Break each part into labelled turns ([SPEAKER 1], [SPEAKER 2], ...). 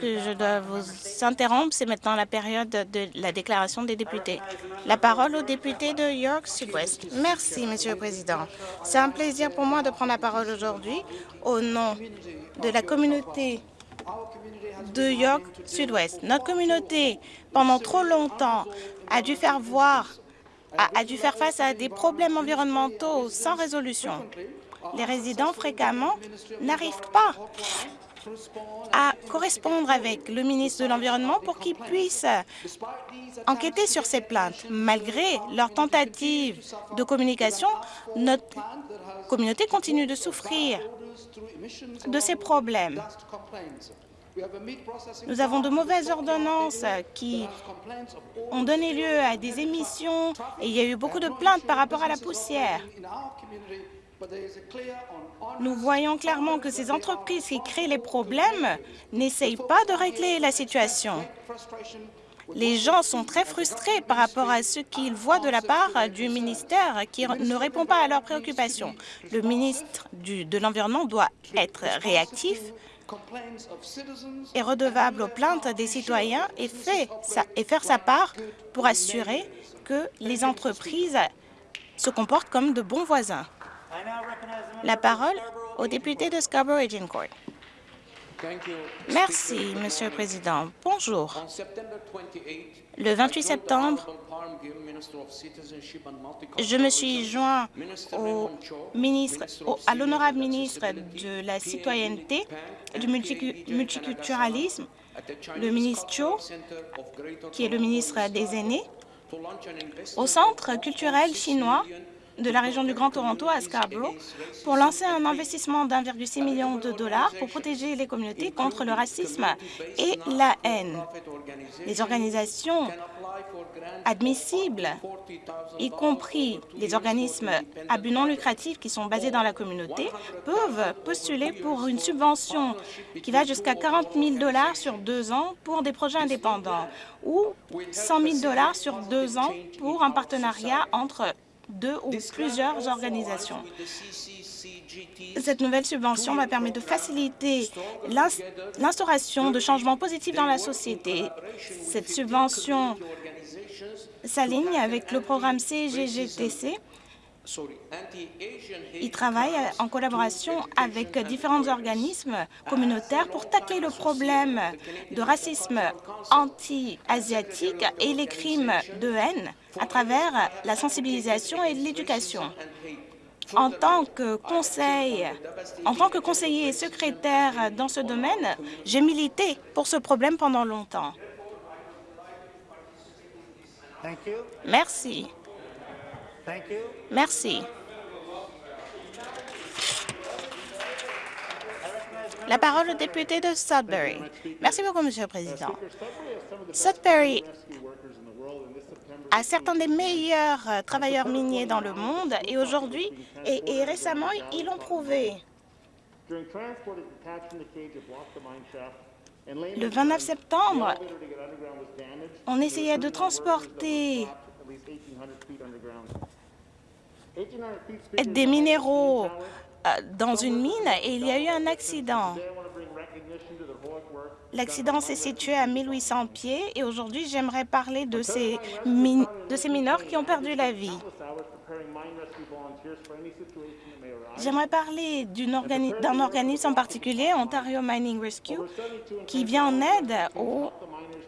[SPEAKER 1] que je dois vous interrompre. C'est maintenant la période de la déclaration des députés. La parole au député de York Sud-Ouest. Merci, Monsieur le Président. C'est un plaisir pour moi de prendre la parole aujourd'hui au nom de la communauté de York Sud-Ouest. Notre communauté, pendant trop longtemps, a dû faire voir, a, a dû faire face à des problèmes environnementaux sans résolution. Les résidents, fréquemment, n'arrivent pas à correspondre avec le ministre de l'Environnement pour qu'il puisse enquêter sur ces plaintes. Malgré leurs tentatives de communication, notre communauté continue de souffrir de ces problèmes. Nous avons de mauvaises ordonnances qui ont donné lieu à des émissions et il y a eu beaucoup de plaintes par rapport à la poussière. Nous voyons clairement que ces entreprises qui créent les problèmes n'essayent pas de régler la situation. Les gens sont très frustrés par rapport à ce qu'ils voient de la part du ministère qui ne répond pas à leurs préoccupations. Le ministre de l'Environnement doit être réactif et redevable aux plaintes des citoyens et faire sa part pour assurer que les entreprises se comportent comme de bons voisins. La parole au député de Scarborough-Agincourt. Merci, Monsieur le Président. Bonjour. Le 28 septembre, je me suis joint au ministre, au, à l'honorable ministre de la Citoyenneté et du multiculturalisme, le ministre Cho, qui est le ministre des aînés, au Centre culturel chinois de la région du Grand Toronto à Scarborough pour lancer un investissement d'1,6 million de dollars pour protéger les communautés contre le racisme et la haine. Les organisations admissibles, y compris les organismes à but non lucratif qui sont basés dans la communauté, peuvent postuler pour une subvention qui va jusqu'à 40 000 dollars sur deux ans pour des projets indépendants ou 100 000 dollars sur deux ans pour un partenariat entre deux ou plusieurs organisations. Cette nouvelle subvention va permettre de faciliter l'instauration de changements positifs dans la société. Cette subvention s'aligne avec le programme CGGTC. Il travaille en collaboration avec différents organismes communautaires pour tacler le problème de racisme anti-asiatique et les crimes de haine à travers la sensibilisation et l'éducation. En tant que conseil, en tant que conseiller et secrétaire dans ce domaine, j'ai milité pour ce problème pendant longtemps. Merci. Merci. La parole au député de Sudbury. Merci beaucoup, Monsieur le Président. Sudbury a certains des meilleurs euh, travailleurs miniers dans le monde et aujourd'hui et, et récemment, ils l'ont prouvé. Le 29 septembre, on essayait de transporter des minéraux euh, dans une mine et il y a eu un accident. L'accident s'est situé à 1800 pieds et aujourd'hui, j'aimerais parler de ces, de ces mineurs qui ont perdu la vie. J'aimerais parler d'un organisme en particulier, Ontario Mining Rescue, qui vient en aide aux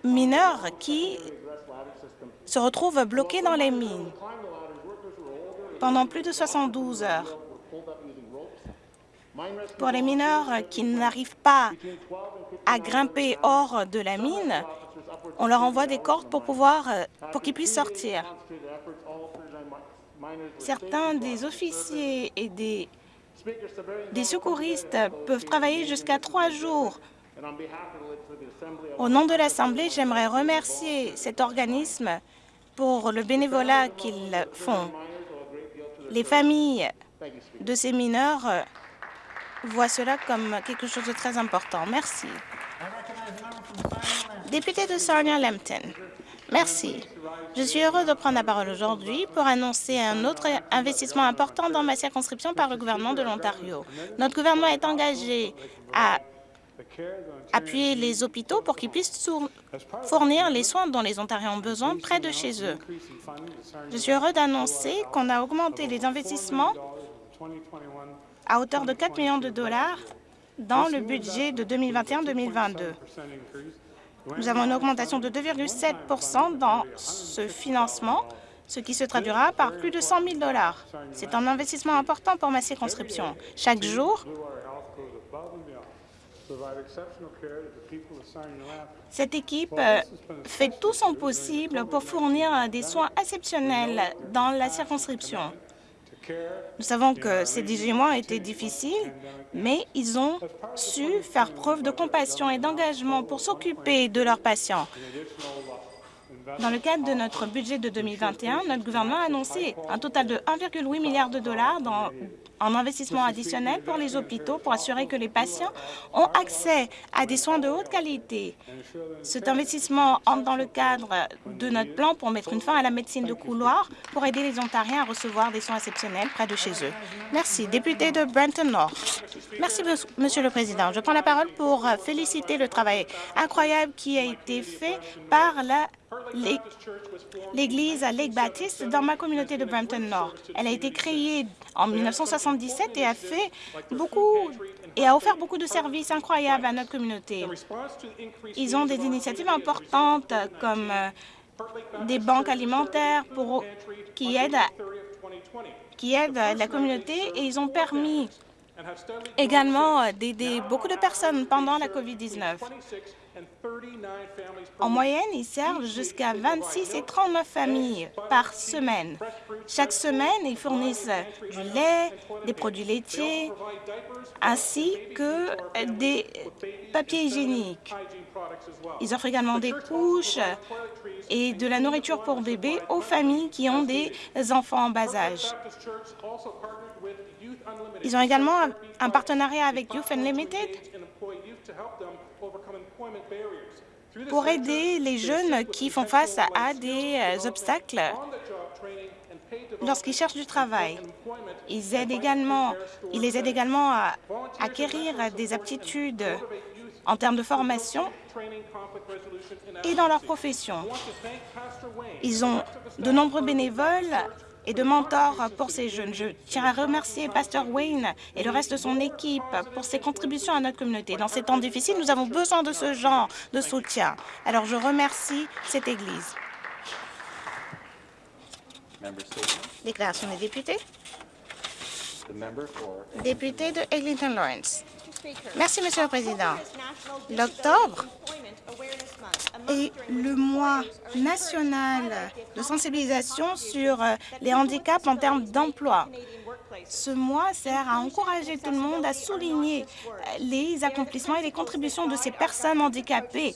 [SPEAKER 1] mineurs qui se retrouvent bloqués dans les mines pendant plus de 72 heures. Pour les mineurs qui n'arrivent pas à grimper hors de la mine, on leur envoie des cordes pour pouvoir pour qu'ils puissent sortir. Certains des officiers et des, des secouristes peuvent travailler jusqu'à trois jours. Au nom de l'Assemblée, j'aimerais remercier cet organisme pour le bénévolat qu'ils font. Les familles de ces mineurs voient cela comme quelque chose de très important. Merci. Député de Sarnia-Lambton. Merci. Je suis heureux de prendre la parole aujourd'hui pour annoncer un autre investissement important dans ma circonscription par le gouvernement de l'Ontario. Notre gouvernement est engagé à appuyer les hôpitaux pour qu'ils puissent fournir les soins dont les Ontariens ont besoin près de chez eux. Je suis heureux d'annoncer qu'on a augmenté les investissements à hauteur de 4 millions de dollars dans le budget de 2021-2022. Nous avons une augmentation de 2,7 dans ce financement, ce qui se traduira par plus de 100 000 dollars. C'est un investissement important pour ma circonscription. Chaque jour, cette équipe euh, fait tout son possible pour fournir des soins exceptionnels dans la circonscription. Nous savons que ces 18 mois ont été difficiles, mais ils ont su faire preuve de compassion et d'engagement pour s'occuper de leurs patients. Dans le cadre de notre budget de 2021, notre gouvernement a annoncé un total de 1,8 milliard de dollars en investissement additionnel pour les hôpitaux pour assurer que les patients ont accès à des soins de haute qualité. Cet investissement entre dans le cadre de notre plan pour mettre une fin à la médecine de couloir pour aider les Ontariens à recevoir des soins exceptionnels près de chez eux. Merci. Député de Brenton Nord. Merci, Monsieur le Président. Je prends la parole pour féliciter le travail incroyable qui a été fait par l'Église à Lake Baptiste dans ma communauté de Brampton Nord. Elle a été créée en 1977 et a fait beaucoup et a offert beaucoup de services incroyables à notre communauté. Ils ont des initiatives importantes comme euh, des banques alimentaires qui, aident qui aident la communauté et ils ont permis également d'aider beaucoup de personnes pendant la COVID-19. En moyenne, ils servent jusqu'à 26 et 39 familles par semaine. Chaque semaine, ils fournissent du lait, des produits laitiers, ainsi que des papiers hygiéniques. Ils offrent également des couches et de la nourriture pour bébés aux familles qui ont des enfants en bas âge. Ils ont également un partenariat avec Youth Unlimited pour aider les jeunes qui font face à des euh, obstacles lorsqu'ils cherchent du travail. Ils, aident également, ils les aident également à acquérir des aptitudes en termes de formation et dans leur profession. Ils ont de nombreux bénévoles et de mentor pour ces jeunes. Je tiens à remercier Pasteur Wayne et le reste de son équipe pour ses contributions à notre communauté. Dans ces temps difficiles, nous avons besoin de ce genre de soutien. Alors, je remercie cette Église. Déclaration des députés. Député de Eglinton Lawrence. Merci, Monsieur le Président. L'octobre est le mois national de sensibilisation sur euh, les handicaps en termes d'emploi. Ce mois sert à encourager tout le monde à souligner euh, les accomplissements et les contributions de ces personnes handicapées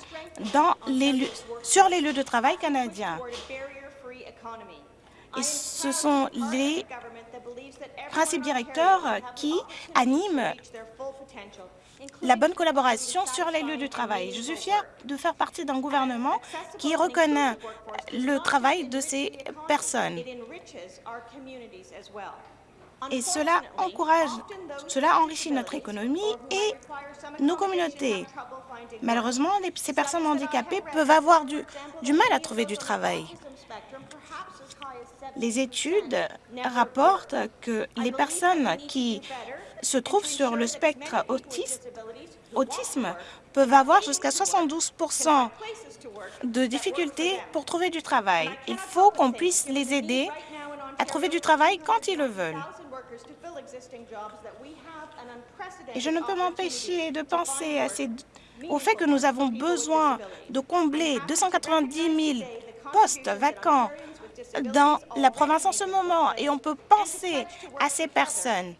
[SPEAKER 1] sur les lieux de travail canadiens. Et ce sont les principes directeurs qui animent la bonne collaboration sur les lieux de travail. Je suis fière de faire partie d'un gouvernement qui reconnaît le travail de ces personnes. Et cela encourage, cela enrichit notre économie et nos communautés. Malheureusement, ces personnes handicapées peuvent avoir du, du mal à trouver du travail. Les études rapportent que les personnes qui se trouvent sur le spectre autisme peuvent avoir jusqu'à 72% de difficultés pour trouver du travail. Il faut qu'on puisse les aider à trouver du travail quand ils le veulent. Et je ne peux m'empêcher de penser au fait que nous avons besoin de combler 290 000 postes vacants dans la province en ce moment et on peut penser à ces personnes.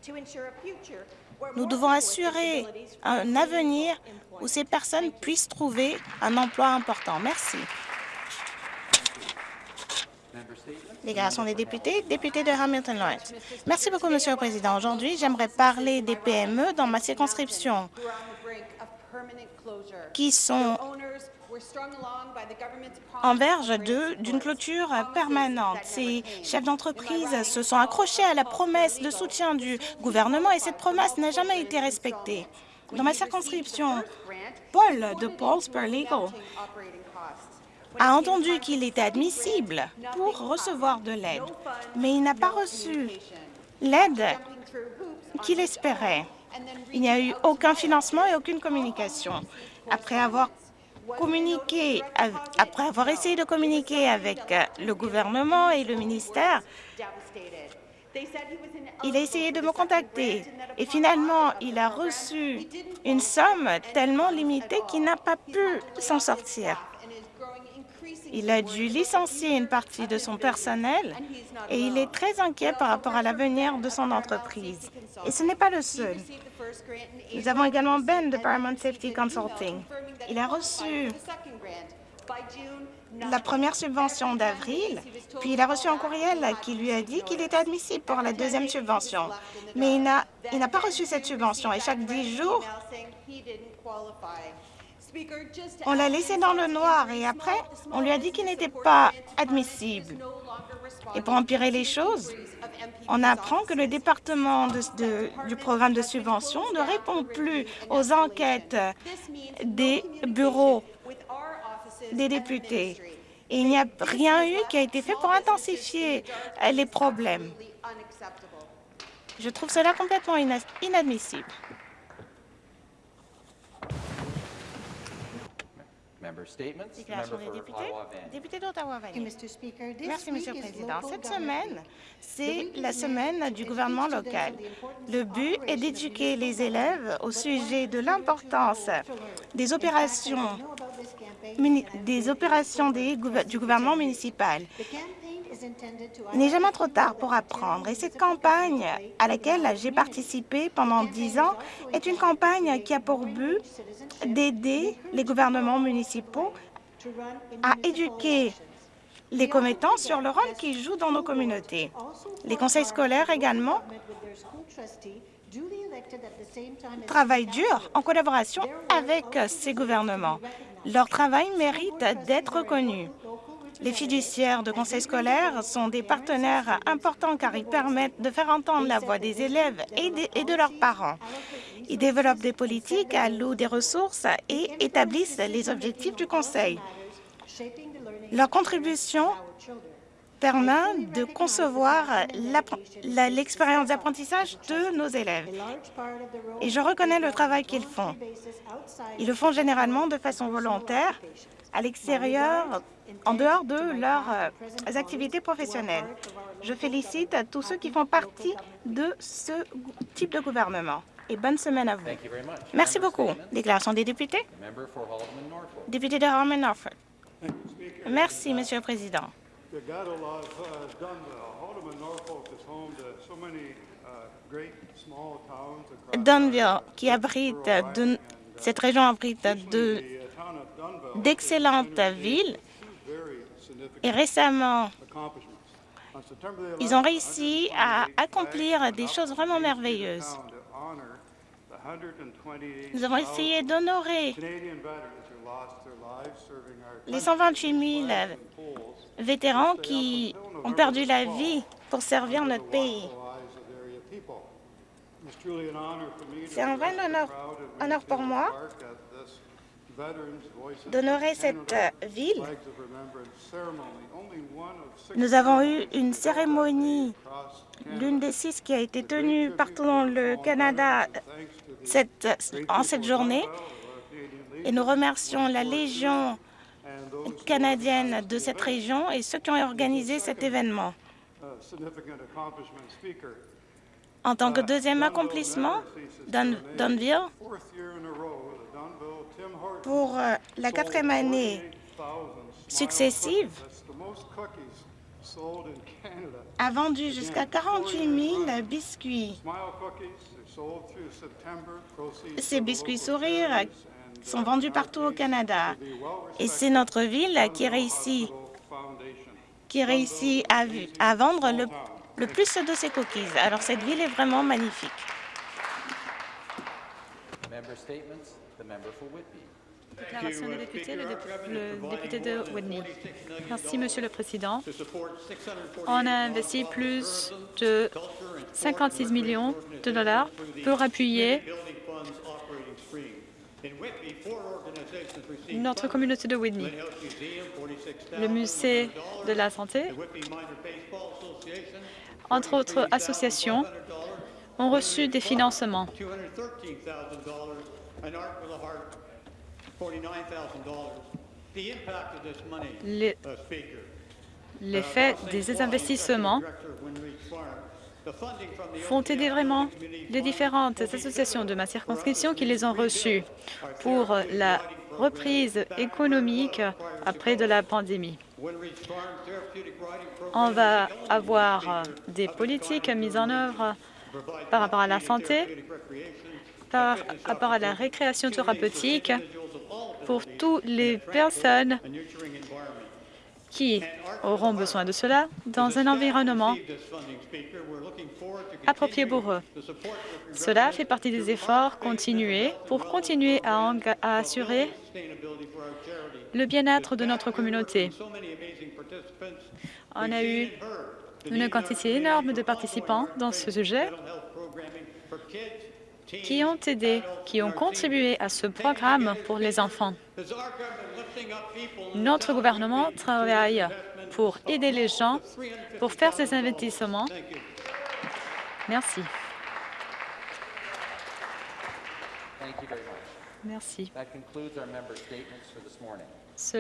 [SPEAKER 1] Nous devons assurer un avenir où ces personnes puissent trouver un emploi important. Merci. Déclaration des députés, député de Hamilton Lawrence. Merci beaucoup, Monsieur le Président. Aujourd'hui, j'aimerais parler des PME dans ma circonscription qui sont en verge d'une clôture permanente. Ces chefs d'entreprise se sont accrochés à la promesse de soutien du gouvernement et cette promesse n'a jamais été respectée. Dans ma circonscription, Paul de Paul's Legal a entendu qu'il était admissible pour recevoir de l'aide, mais il n'a pas reçu l'aide qu'il espérait. Il n'y a eu aucun financement et aucune communication. Après avoir communiqué, après avoir essayé de communiquer avec le gouvernement et le ministère, il a essayé de me contacter et finalement, il a reçu une somme tellement limitée qu'il n'a pas pu s'en sortir. Il a dû licencier une partie de son personnel et il est très inquiet par rapport à l'avenir de son entreprise. Et ce n'est pas le seul. Nous avons également Ben de Paramount Safety Consulting. Il a reçu la première subvention d'avril, puis il a reçu un courriel qui lui a dit qu'il était admissible pour la deuxième subvention. Mais il n'a pas reçu cette subvention et chaque dix jours, on l'a laissé dans le noir et après, on lui a dit qu'il n'était pas admissible. Et pour empirer les choses, on apprend que le département du programme de subvention ne répond plus aux enquêtes des bureaux des députés. Il n'y a rien eu qui a été fait pour intensifier les problèmes. Je trouve cela complètement inadmissible. Déclaration des députés. Député d'Ottawa-Valley. Merci, Monsieur le Président. Cette semaine, c'est la semaine du gouvernement local. Le but est d'éduquer les élèves au sujet de l'importance des opérations, des opérations du gouvernement municipal. Il n'est jamais trop tard pour apprendre et cette campagne à laquelle j'ai participé pendant dix ans est une campagne qui a pour but d'aider les gouvernements municipaux à éduquer les commettants sur le rôle qu'ils jouent dans nos communautés. Les conseils scolaires également travaillent dur en collaboration avec ces gouvernements. Leur travail mérite d'être reconnu. Les fiduciaires de conseils scolaires sont des partenaires importants car ils permettent de faire entendre la voix des élèves et de, leurs parents. Ils développent des politiques, allouent des ressources et établissent les objectifs du Conseil. Leur contribution permet de concevoir l'expérience d'apprentissage de nos élèves. Et je reconnais le travail qu'ils font. Ils le font généralement de façon volontaire, à l'extérieur, en dehors de leurs euh, activités professionnelles. Je félicite tous ceux qui font partie de ce type de gouvernement. Et bonne semaine à vous. Merci beaucoup. Déclaration des députés. Député de Harmon Norfolk. Merci, Monsieur le Président. Dunville, qui abrite de, cette région abrite de d'excellentes villes et récemment, ils ont réussi à accomplir des choses vraiment merveilleuses. Nous avons essayé d'honorer les 128 000 vétérans qui ont perdu la vie pour servir notre pays. C'est un vrai honneur pour moi d'honorer cette ville. Nous avons eu une cérémonie, l'une des six qui a été tenue partout dans le Canada cette, en cette journée, et nous remercions la Légion canadienne de cette région et ceux qui ont organisé cet événement. En tant que deuxième accomplissement, Dunville pour euh, la quatrième année successive, a vendu jusqu'à 48 000 biscuits. Ces biscuits sourires sont vendus partout au Canada. Et c'est notre ville qui réussit, qui réussit à, vendre le plus de ces cookies. Alors cette ville est vraiment magnifique.
[SPEAKER 2] Déclaration des députés, le, député de Whitney. Merci, Monsieur le Président. On a investi plus de 56 millions de dollars pour appuyer notre communauté de Whitney. Le musée de la santé, entre autres associations, ont reçu des financements. L'effet des investissements font aider vraiment les différentes associations de ma circonscription qui les ont reçues pour la reprise économique après de la pandémie. On va avoir euh, des politiques mises en œuvre par rapport à la santé, par rapport à la récréation thérapeutique pour toutes les personnes qui auront besoin de cela dans un environnement approprié pour eux. Cela fait partie des efforts continués pour continuer à, à assurer le bien-être de notre communauté. On a eu une quantité énorme de participants dans ce sujet qui ont aidé, qui ont contribué à ce programme pour les enfants. Notre gouvernement travaille pour aider les gens, pour faire ces investissements. Merci. Merci.